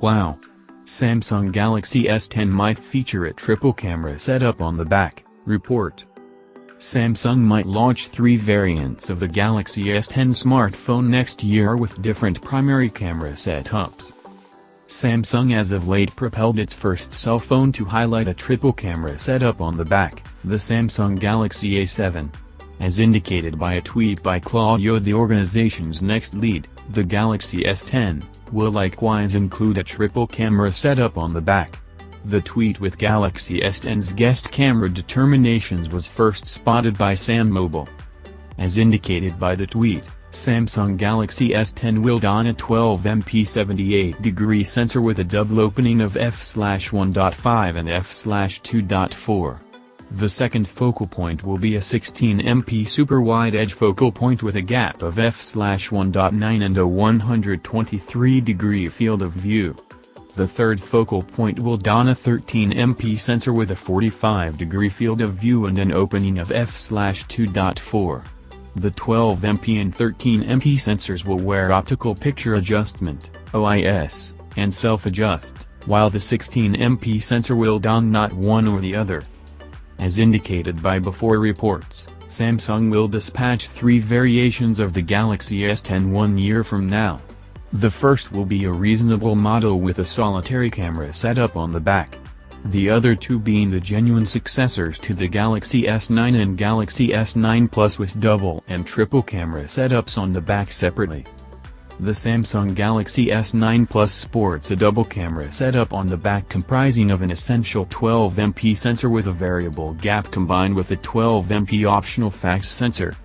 Wow! Samsung Galaxy S10 might feature a triple camera setup on the back, report. Samsung might launch three variants of the Galaxy S10 smartphone next year with different primary camera setups. Samsung as of late propelled its first cell phone to highlight a triple camera setup on the back, the Samsung Galaxy A7. As indicated by a tweet by Claudio the organization's next lead, the Galaxy S10, will likewise include a triple camera setup on the back. The tweet with Galaxy S10's guest camera determinations was first spotted by SamMobile. As indicated by the tweet, Samsung Galaxy S10 will don a 12MP 78-degree sensor with a double opening of f/1.5 and f/2.4. The second focal point will be a 16MP super wide edge focal point with a gap of f/1.9 and a 123 degree field of view. The third focal point will don a 13MP sensor with a 45 degree field of view and an opening of f/2.4. The 12MP and 13MP sensors will wear optical picture adjustment, OIS, and self-adjust, while the 16MP sensor will don not one or the other. As indicated by before reports, Samsung will dispatch three variations of the Galaxy S10 one year from now. The first will be a reasonable model with a solitary camera setup on the back. The other two being the genuine successors to the Galaxy S9 and Galaxy S9 Plus with double and triple camera setups on the back separately. The Samsung Galaxy S9 Plus sports a double camera setup on the back comprising of an essential 12MP sensor with a variable gap combined with a 12MP optional FACS sensor.